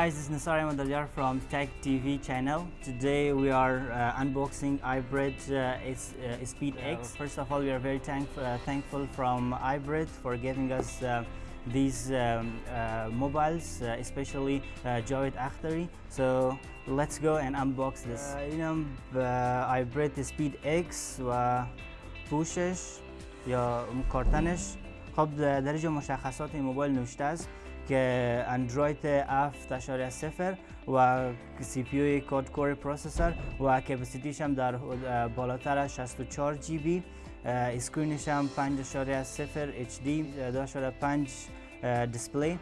guys, this is Nisar Ahmadalyar from Tech TV channel. Today we are uh, unboxing iBread uh, it's, uh, Speed X. First of all, we are very thank uh, thankful from iBread for giving us uh, these um, uh, mobiles, uh, especially uh, Javed Akhtari. So let's go and unbox this. اینم iBread Speed X و پوشش یا کارتنش خب در اینجا مشخصات این موبایل نوشته است که اندروید 7.0 و CPU quad core processor و capacity ش هم در بالاتر از 64 GB. screen ش هم 5.0 HD داشته 5 display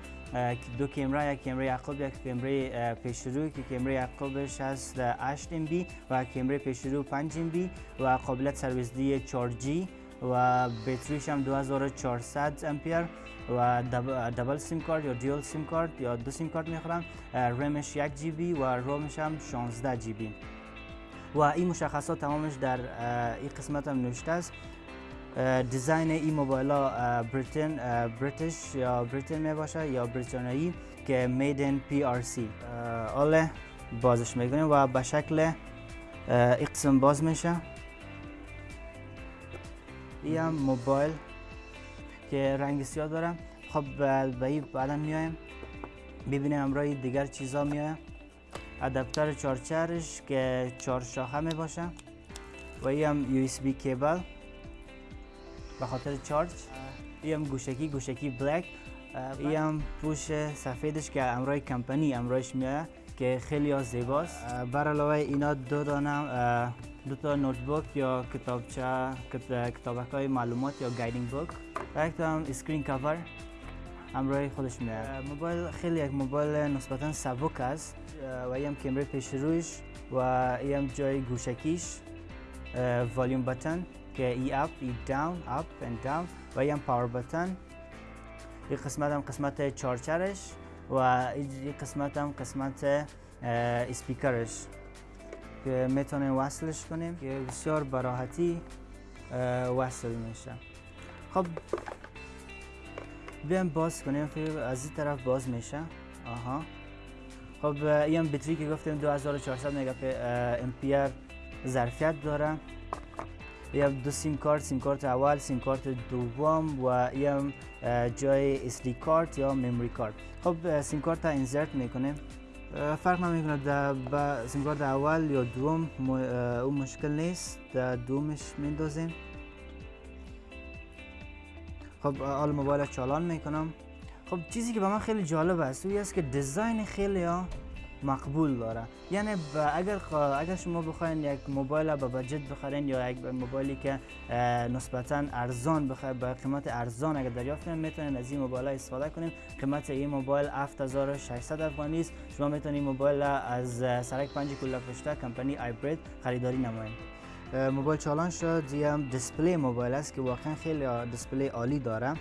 دو کمره یک کمره عقب یک کمره پیش رو که کمره عقبش هست 8 MB و کمره پیش رو 5 MB و قابلیت سرویس دی 4G و بطریش هم 2400 امپیر. و double SIM card یا dual SIM card یا دو سیم کارت می‌خوره. رمش یک GB و ROM ش هم 16 GB و این مشخصات تمامش در این قسمت هم نوشته است. design این موبایل ها Britain British یا Britain می باشه یا بریتانیایی که made in PRC آله بازش می‌کنیم و به شکل این قسم باز میشه. این موبایل. که رنگ سیاه دارم. خب به این بعدا میایم ببینیم همراه دیگر چیزا میایم. ادپتر چارچرش که چهار شاخه می باشه و این هم یو اس بی کیبل. به خاطر چارج این هم گوشکی گوشکی بلک. این هم پوش سفیدش که امرای کمپانی امرایش میایه که خیلی ها زیباست. بر علاوه اینا دو دانم دو تا notebook یا کتابچه کتابک های معلومات یا guiding book و یک هم screen cover همراه خودش میاد موبایل خیلی یک موبایل نسبتا سبک است. و هم کمره پیش رویش و هم جای گوشکیش. volume button که ای up ای down up and down و هم پاور بتن این قسمت هم قسمت چارچرش. و این قسمت هم قسمت اسپیکرش که می‌تونیم وصلش کنیم که بسیار براحتی وصل میشه. خب بیایم باز کنیم. فکر از این طرف باز میشه. آها. خب این بطری که گفتیم 2400 مگا امپیر ظرفیت داره. یه دو سیم کارت سیم کارت اول سیم کارت دوم و این جای SD card یا memory card. خب سیم کارت insert می‌کنیم فرق نمی‌کنه. در سیم کارت اول یا دوم اون مشکل نیست. در دومش میندازیم. خب حال موبایل چالان می‌کنم. خب چیزی که به من خیلی جالب است اوی است که design خیلی ها مقبول داره. یعنی اگر اگر شما بخواین یک موبایل با budget بخرین یا یک موبایلی که نسبتا ارزان بخواین با قیمت ارزان اگر دریافت کنین می‌تونین از این موبایل استفاده کنین. قیمت این موبایل 7600 افغانی است شما می‌تونین موبایل از سرک پنج کلوله پشته کمپانی آیبرید خریداری نمایید موبایل چالان شد. هم display موبایل است که واقعا خیلی display عالی داره.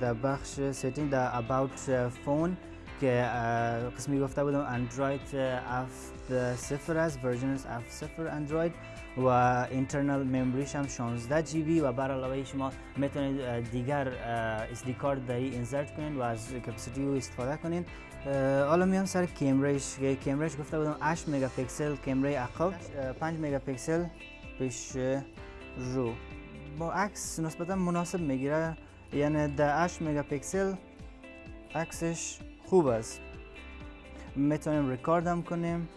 در بخش setting در about phone که قسمی گفته بودم اندروید هفت صفر است version هفت صفر اندروید و internal memory ش هم 16 GB و بر علاوه شما می‌تونید دیگر SD card در insert کنین و از capacity رو استفاده کنین. حالا میام سر camera ش camera ش گفته بودم 8 مگاپیکسل کیمره عقب 5 مگاپیکسل پیش رو. با عکس نسبتا مناسب می‌گیره یعنی در 8 مگاپیکسل عکسش خوب است. می‌تونیم ریکارد هم کنیم.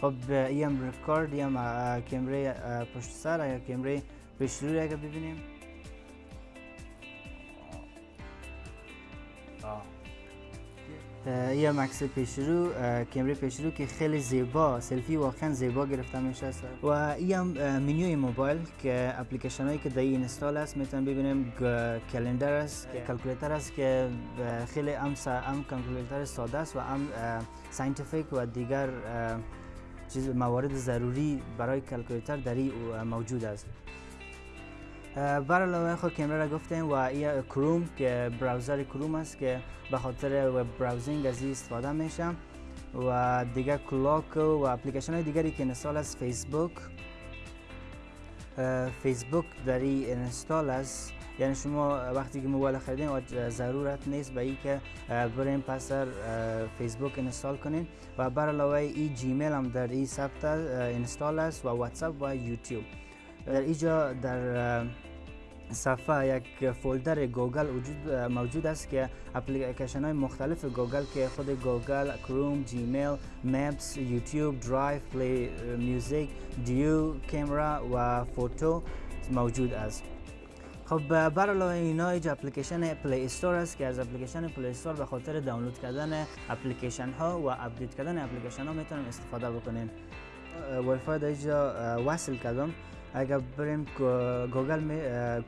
خب ایم ریکارد ایم کمره پشت سر یا کمره پیش روی اگر ببینیم یه مکس پیشرو کمره پیشرو که خیلی زیبا سلفی واقعا زیبا گرفته میشه و این هم منیوی موبایل که اپلیکیشن هایی که در این install است می‌تونیم ببینیم calendar است calculator است که خیلی ام ام calculator ساده است و ام scientific و دیگر چیز موارد ضروری برای calculator در موجود است. بر علاوه خود کمره را گفتیم و این کروم که browser کروم است که به خاطر web browsing از استفاده میشه و دیگه clock و اپلیکیشن های دیگری که install است فیسبوک. فیسبوک در این install است. یعنی شما وقتی که موبایل خریدین ضرورت نیست به ای که برین پس فیسبوک install کنین. و بر علاوه ای جیمیل هم در این ثبت install است و واتساپ و یوتیوب. در اینجا در صفحه یک folder گوگل وجود موجود است که اپلیکیشن های مختلف گوگل که خود گوگل، کروم، جیمیل، Maps، یوتیوب، Drive، Play Music، Duo، camera و photo موجود است. خب بر علاوه اینا اینجا اپلیکیشن Play Store است که از اپلیکیشن Play Store به خاطر دانلود کردن اپلیکیشن ها و update کردن اپلیکیشن ها می‌تونیم استفاده بکنین وای فای اینجا وصل کردم اگر بریم گوگل می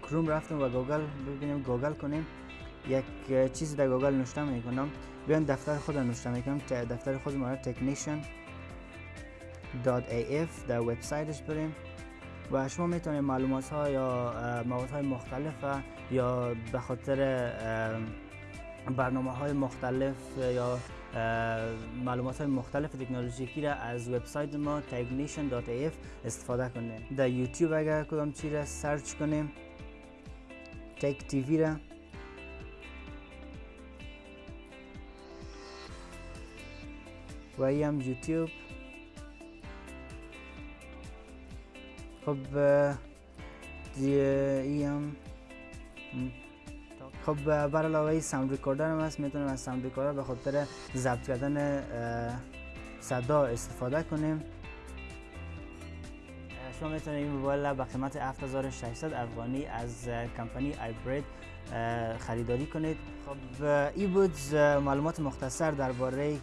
کروم رفتم و گوگل ببینیم گوگل کنیم. یک چیزی در گوگل نوشته می کنم بیان دفتر خود نوشته می کنم دفتر خود ما technician.af در وبسایتش بریم. و شما می‌تونید معلومات ها یا مواد های مختلف یا به خاطر برنامه های مختلف یا معلومات مختلف تکنولوژیکی را از وبسایت ما technician.af استفاده کنید در یوتیوب اگر کدام چی را search کنیم تک تیوی را. و هم یوتیوب. خب ای هم خب بر علاوه sound recorder هم هست. می‌تونیم از sound recorder به خاطر ضبط کردن صدا استفاده کنیم. شما می‌تونید این موبایل به قیمت 7600 افغانی از کمپانی آیبرید خریداری کنید. خب این بود معلومات مختصر درباره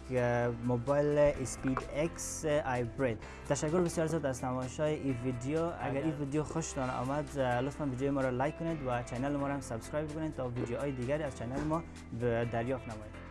موبایل اسپید اکس آیبرید تشکر بسیار زیاد از تماشای این ویدیو. اگر این ویدیو خوشتان آمد لطفا ویدیو ما را لایک کنید و channel ما را هم subscribe کنید تا ویدیوهای دیگری از channel ما دریافت نمایید.